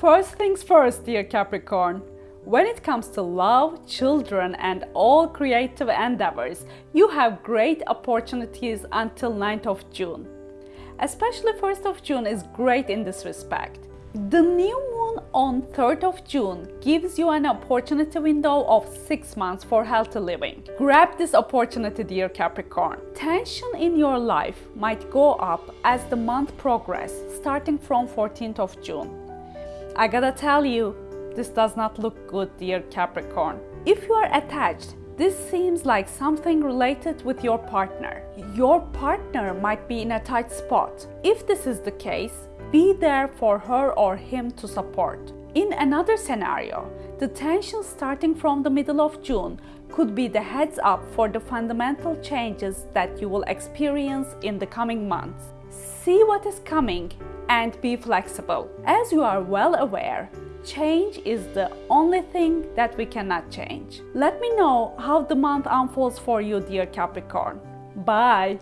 First things first, dear Capricorn. When it comes to love, children, and all creative endeavors, you have great opportunities until 9th of June. Especially 1st of June is great in this respect. The new moon on 3rd of June gives you an opportunity window of 6 months for healthy living. Grab this opportunity dear Capricorn. Tension in your life might go up as the month progresses starting from 14th of June. I gotta tell you, this does not look good dear Capricorn. If you are attached, this seems like something related with your partner. Your partner might be in a tight spot. If this is the case, be there for her or him to support. In another scenario, the tension starting from the middle of June could be the heads up for the fundamental changes that you will experience in the coming months. See what is coming and be flexible. As you are well aware, change is the only thing that we cannot change. Let me know how the month unfolds for you, dear Capricorn. Bye!